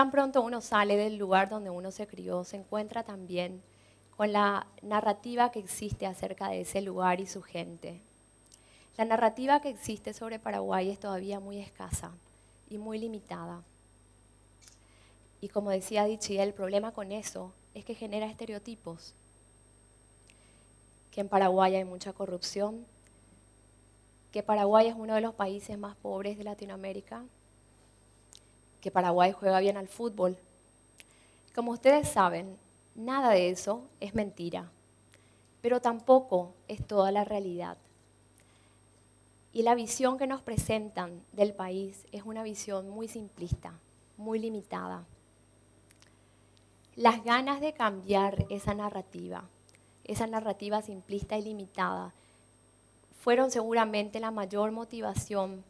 tan pronto uno sale del lugar donde uno se crió, se encuentra también con la narrativa que existe acerca de ese lugar y su gente. La narrativa que existe sobre Paraguay es todavía muy escasa y muy limitada. Y como decía Dichi, el problema con eso es que genera estereotipos. Que en Paraguay hay mucha corrupción, que Paraguay es uno de los países más pobres de Latinoamérica, que Paraguay juega bien al fútbol. Como ustedes saben, nada de eso es mentira, pero tampoco es toda la realidad. Y la visión que nos presentan del país es una visión muy simplista, muy limitada. Las ganas de cambiar esa narrativa, esa narrativa simplista y limitada, fueron seguramente la mayor motivación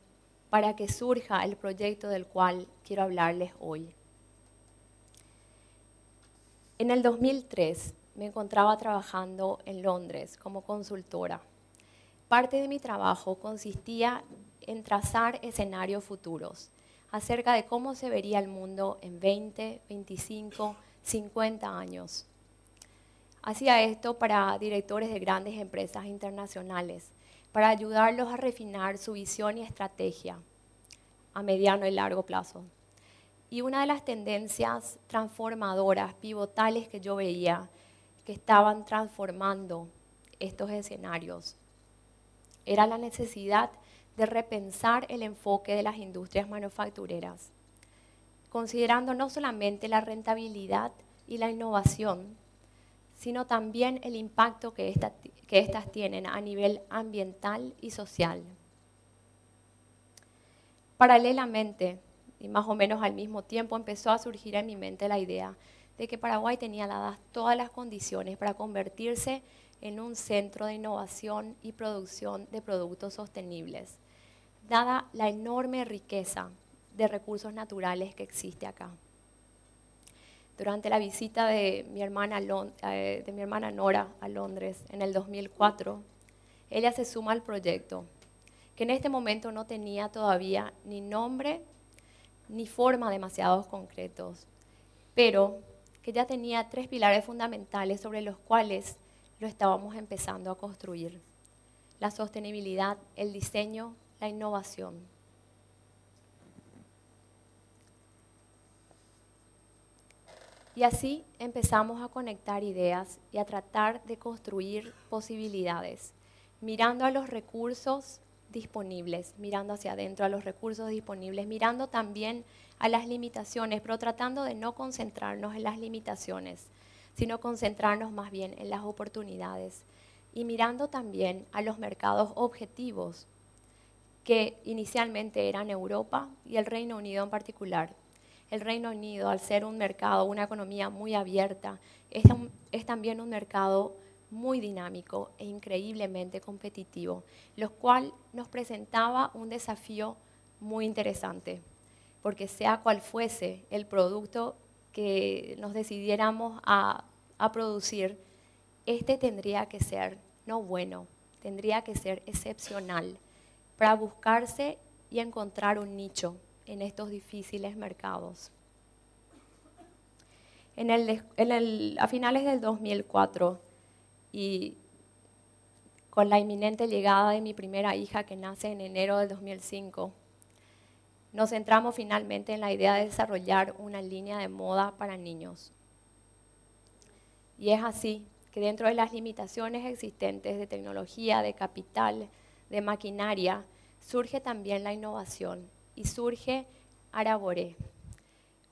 para que surja el proyecto del cual quiero hablarles hoy. En el 2003 me encontraba trabajando en Londres como consultora. Parte de mi trabajo consistía en trazar escenarios futuros acerca de cómo se vería el mundo en 20, 25, 50 años. Hacía esto para directores de grandes empresas internacionales para ayudarlos a refinar su visión y estrategia a mediano y largo plazo. Y una de las tendencias transformadoras, pivotales que yo veía, que estaban transformando estos escenarios, era la necesidad de repensar el enfoque de las industrias manufactureras, considerando no solamente la rentabilidad y la innovación, sino también el impacto que, que éstas tienen a nivel ambiental y social. Paralelamente, y más o menos al mismo tiempo, empezó a surgir en mi mente la idea de que Paraguay tenía dadas todas las condiciones para convertirse en un centro de innovación y producción de productos sostenibles, dada la enorme riqueza de recursos naturales que existe acá durante la visita de mi, hermana, eh, de mi hermana Nora a Londres en el 2004, ella se suma al proyecto, que en este momento no tenía todavía ni nombre ni forma demasiados concretos, pero que ya tenía tres pilares fundamentales sobre los cuales lo estábamos empezando a construir. La sostenibilidad, el diseño, la innovación. Y así empezamos a conectar ideas y a tratar de construir posibilidades, mirando a los recursos disponibles, mirando hacia adentro a los recursos disponibles, mirando también a las limitaciones, pero tratando de no concentrarnos en las limitaciones, sino concentrarnos más bien en las oportunidades y mirando también a los mercados objetivos que inicialmente eran Europa y el Reino Unido en particular, el Reino Unido, al ser un mercado, una economía muy abierta, es, también un mercado muy dinámico e increíblemente competitivo, lo cual nos presentaba un desafío muy interesante, porque sea cual fuese el producto que nos decidiéramos a, a producir, este tendría que ser no bueno, tendría que ser excepcional para buscarse y encontrar un nicho en estos difíciles mercados. a finales del 2004 y con la inminente llegada de mi primera hija que nace en enero del 2005, nos centramos finalmente en la idea de desarrollar una línea de moda para niños. Y es así que dentro de las limitaciones existentes de tecnología, de capital, de maquinaria, surge también la innovación y surge Araboré,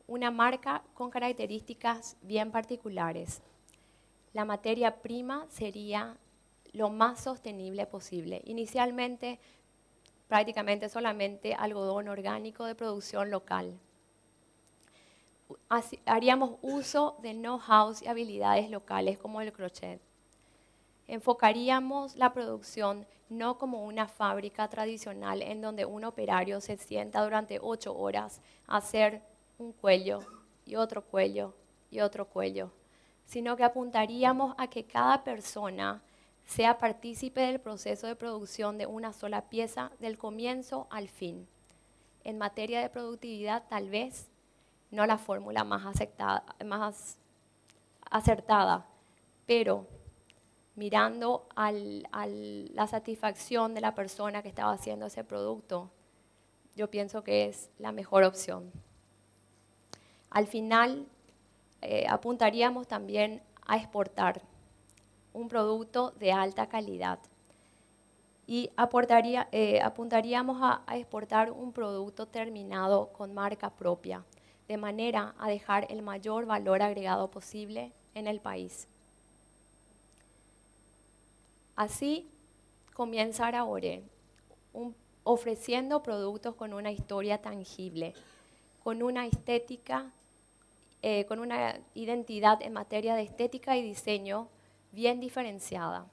una marca con características bien particulares. La materia prima sería lo más sostenible posible. Inicialmente, prácticamente solamente algodón orgánico de producción local. haríamos uso de know-how y habilidades locales como el crochet enfocaríamos la producción no como una fábrica tradicional en donde un operario se sienta durante ocho horas a hacer un cuello y otro cuello y otro cuello, sino que apuntaríamos a que cada persona sea partícipe del proceso de producción de una sola pieza del comienzo al fin. En materia de productividad, tal vez no la fórmula más, más acertada, pero mirando a la satisfacción de la persona que estaba haciendo ese producto, yo pienso que es la mejor opción. Al final, eh, apuntaríamos también a exportar un producto de alta calidad y eh, apuntaríamos a, a exportar un producto terminado con marca propia, de manera a dejar el mayor valor agregado posible en el país. Así comienza Araore, ofreciendo productos con una historia tangible, con una estética, eh, con una identidad en materia de estética y diseño bien diferenciada,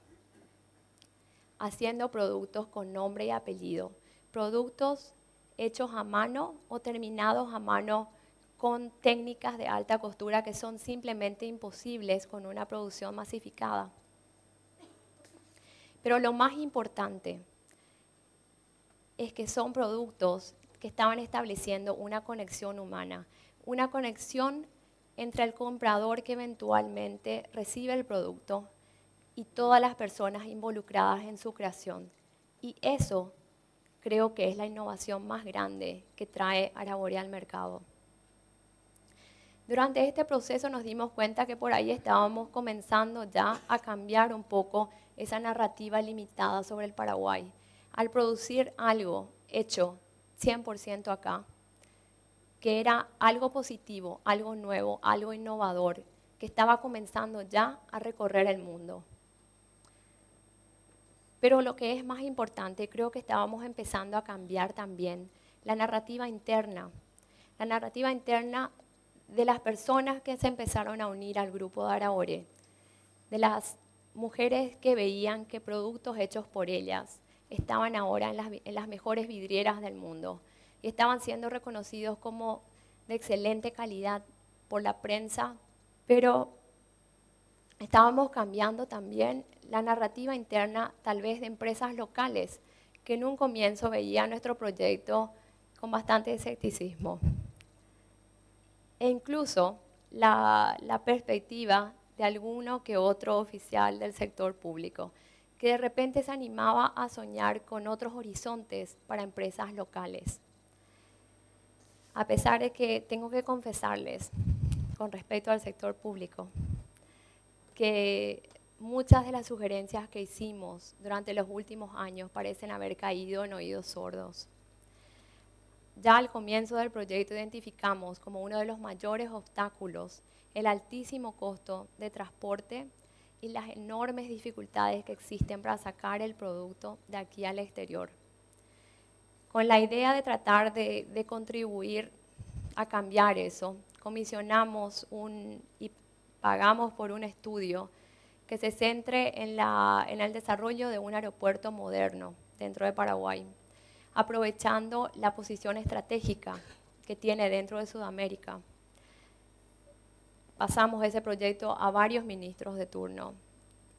haciendo productos con nombre y apellido, productos hechos a mano o terminados a mano con técnicas de alta costura que son simplemente imposibles con una producción masificada. Pero lo más importante es que son productos que estaban estableciendo una conexión humana, una conexión entre el comprador que eventualmente recibe el producto y todas las personas involucradas en su creación. Y eso creo que es la innovación más grande que trae Araborea al mercado. Durante este proceso nos dimos cuenta que por ahí estábamos comenzando ya a cambiar un poco esa narrativa limitada sobre el Paraguay. Al producir algo hecho 100% acá, que era algo positivo, algo nuevo, algo innovador, que estaba comenzando ya a recorrer el mundo. Pero lo que es más importante, creo que estábamos empezando a cambiar también la narrativa interna, la narrativa interna de las personas que se empezaron a unir al grupo de Araore, de las mujeres que veían que productos hechos por ellas estaban ahora en las, mejores vidrieras del mundo y estaban siendo reconocidos como de excelente calidad por la prensa, pero estábamos cambiando también la narrativa interna tal vez de empresas locales que en un comienzo veían nuestro proyecto con bastante escepticismo. E incluso la, la perspectiva de alguno que otro oficial del sector público, que de repente se animaba a soñar con otros horizontes para empresas locales. A pesar de que tengo que confesarles, con respecto al sector público, que muchas de las sugerencias que hicimos durante los últimos años parecen haber caído en oídos sordos. Ya al comienzo del proyecto identificamos como uno de los mayores obstáculos el altísimo costo de transporte y las enormes dificultades que existen para sacar el producto de aquí al exterior. Con la idea de tratar de, contribuir a cambiar eso, comisionamos un, y pagamos por un estudio que se centre en, en el desarrollo de un aeropuerto moderno dentro de Paraguay, aprovechando la posición estratégica que tiene dentro de Sudamérica pasamos ese proyecto a varios ministros de turno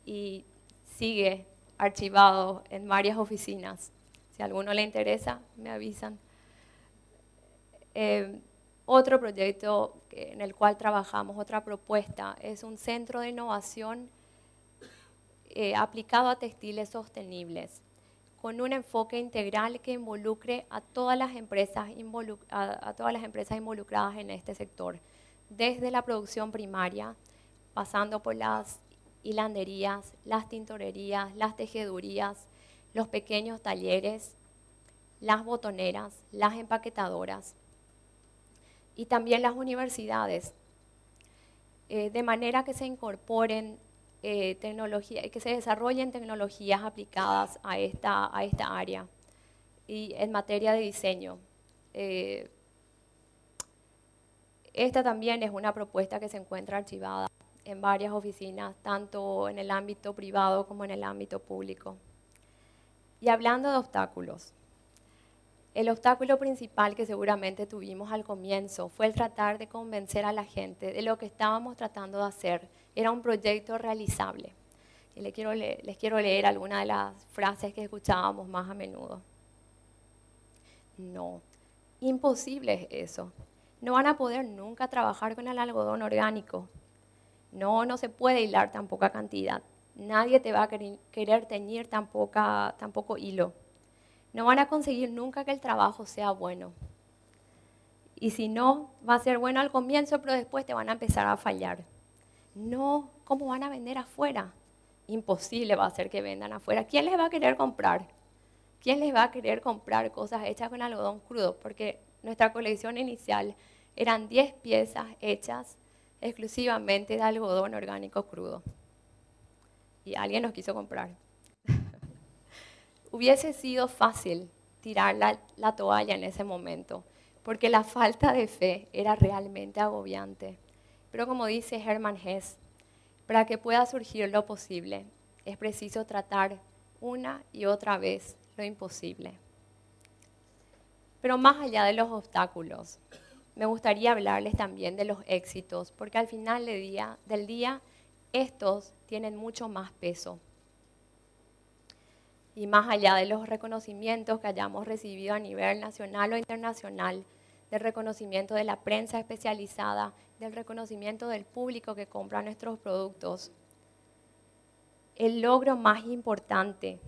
y sigue archivado en varias oficinas. Si a alguno le interesa, me avisan. Eh, otro proyecto en el cual trabajamos, otra propuesta, es un centro de innovación eh, aplicado a textiles sostenibles, con un enfoque integral que involucre a todas las empresas, a todas las empresas involucradas en este sector desde la producción primaria, pasando por las hilanderías, las tintorerías, las tejedurías, los pequeños talleres, las botoneras, las empaquetadoras y también las universidades, eh, de manera que se incorporen eh, tecnologías, que se desarrollen tecnologías aplicadas a esta, a esta área y en materia de diseño. Eh, esta también es una propuesta que se encuentra archivada en varias oficinas, tanto en el ámbito privado como en el ámbito público. Y hablando de obstáculos, el obstáculo principal que seguramente tuvimos al comienzo fue el tratar de convencer a la gente de lo que estábamos tratando de hacer. Era un proyecto realizable. Y les quiero leer, les de las frases que escuchábamos más a menudo. No, imposible es eso. no van a poder nunca trabajar con el algodón orgánico. No, no se puede hilar tan poca cantidad. Nadie te va a querer teñir tan, tan poco hilo. No van a conseguir nunca que el trabajo sea bueno. Y si no, va a ser bueno al comienzo, pero después te van a empezar a fallar. No, ¿cómo van a vender afuera? Imposible va a ser que vendan afuera. ¿Quién les va a querer comprar? ¿Quién les va a querer comprar cosas hechas con algodón crudo? Porque nuestra colección inicial eran 10 piezas hechas exclusivamente de algodón orgánico crudo. Y alguien nos quiso comprar. Hubiese sido fácil tirar la, la, toalla en ese momento, porque la falta de fe era realmente agobiante. Pero como dice Hermann Hess, para que pueda surgir lo posible, es preciso tratar una y otra vez lo imposible. Pero más allá de los obstáculos, me gustaría hablarles también de los éxitos, porque al final del día, del día estos tienen mucho más peso. Y más allá de los reconocimientos que hayamos recibido a nivel nacional o internacional, del reconocimiento de la prensa especializada, del reconocimiento del público que compra nuestros productos, el logro más importante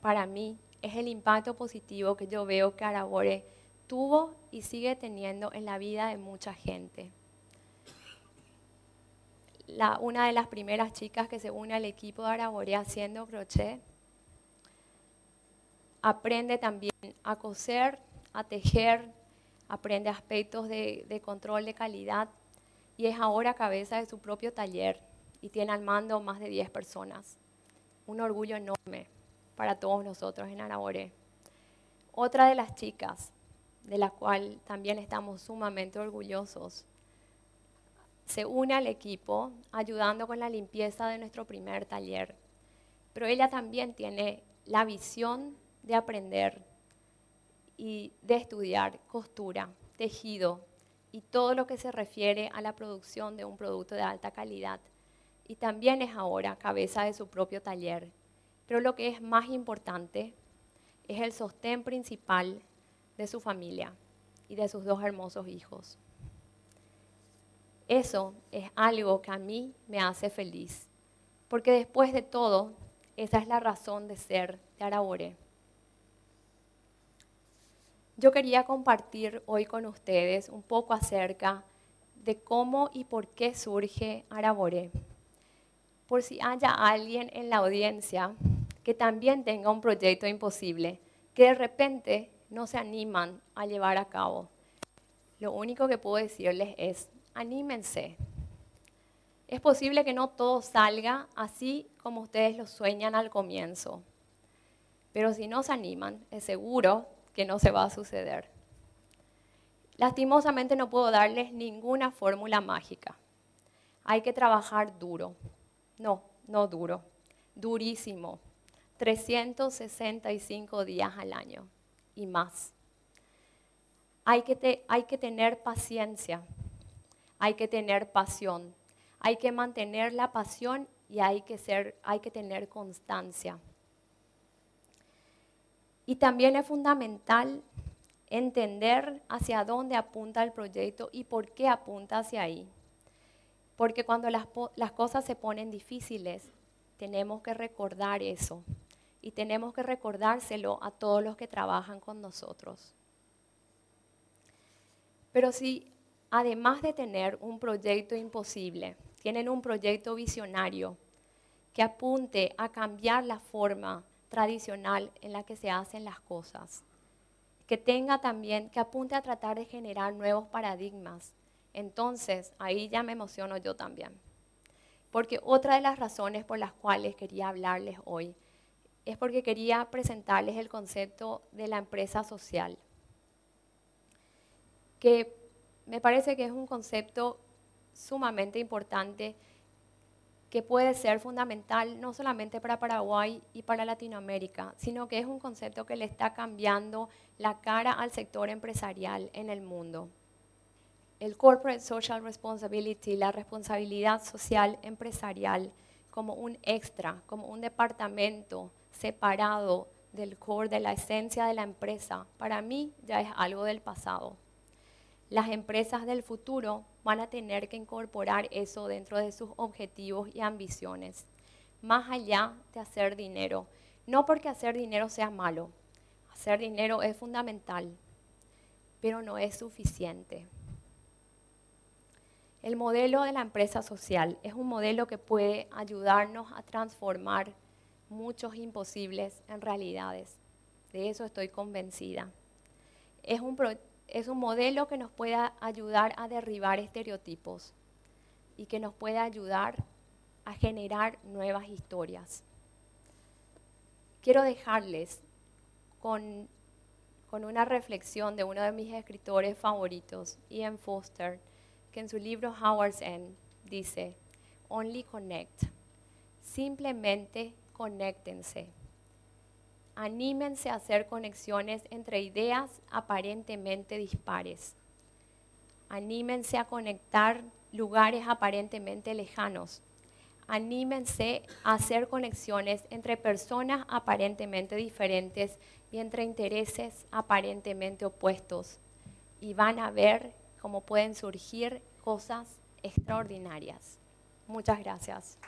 para mí es el impacto positivo que yo veo que Arabore tuvo y sigue teniendo en la vida de mucha gente. una de las primeras chicas que se une al equipo de Arabore haciendo crochet aprende también a coser, a tejer, aprende aspectos de, control de calidad y es ahora cabeza de su propio taller y tiene al mando más de 10 personas. Un orgullo enorme para todos nosotros en Araboré. Otra de las chicas, de la cual también estamos sumamente orgullosos, se une al equipo ayudando con la limpieza de nuestro primer taller. Pero ella también tiene la visión de aprender y de estudiar costura, tejido y todo lo que se refiere a la producción de un producto de alta calidad. Y también es ahora cabeza de su propio taller pero lo que es más importante es el sostén principal de su familia y de sus dos hermosos hijos. Eso es algo que a mí me hace feliz, porque después de todo, esa es la razón de ser de Arabore. Yo quería compartir hoy con ustedes un poco acerca de cómo y por qué surge Arabore. Por si haya alguien en la audiencia que también tenga un proyecto imposible, que de repente no se animan a llevar a cabo. Lo único que puedo decirles es, anímense. Es posible que no todo salga así como ustedes lo sueñan al comienzo, pero si no se animan, es seguro que no se va a suceder. Lastimosamente no puedo darles ninguna fórmula mágica. Hay que trabajar duro. No, no duro, durísimo 365 días al año y más. Hay que, hay que tener paciencia, hay que tener pasión, hay que mantener la pasión y hay que, ser, hay que tener constancia. Y también es fundamental entender hacia dónde apunta el proyecto y por qué apunta hacia ahí. Porque cuando las, cosas se ponen difíciles, tenemos que recordar eso y tenemos que recordárselo a todos los que trabajan con nosotros. Pero si además de tener un proyecto imposible, tienen un proyecto visionario que apunte a cambiar la forma tradicional en la que se hacen las cosas, que tenga también, que apunte a tratar de generar nuevos paradigmas, entonces ahí ya me emociono yo también. Porque otra de las razones por las cuales quería hablarles hoy es porque quería presentarles el concepto de la empresa social, que me parece que es un concepto sumamente importante que puede ser fundamental no solamente para Paraguay y para Latinoamérica, sino que es un concepto que le está cambiando la cara al sector empresarial en el mundo. El Corporate Social Responsibility, la responsabilidad social empresarial, como un extra, como un departamento separado del core, de la esencia de la empresa, para mí ya es algo del pasado. Las empresas del futuro van a tener que incorporar eso dentro de sus objetivos y ambiciones, más allá de hacer dinero. No porque hacer dinero sea malo, hacer dinero es fundamental, pero no es suficiente. El modelo de la empresa social es un modelo que puede ayudarnos a transformar muchos imposibles en realidades. De eso estoy convencida. Es un, es un modelo que nos pueda ayudar a derribar estereotipos y que nos pueda ayudar a generar nuevas historias. Quiero dejarles con, con una reflexión de uno de mis escritores favoritos, Ian Foster, que en su libro Howard's End dice, Only connect. Simplemente conéctense anímense a hacer conexiones entre ideas aparentemente dispares. Anímense a conectar lugares aparentemente lejanos. Anímense a hacer conexiones entre personas aparentemente diferentes y entre intereses aparentemente opuestos. Y van a ver cómo pueden surgir cosas extraordinarias. Muchas gracias.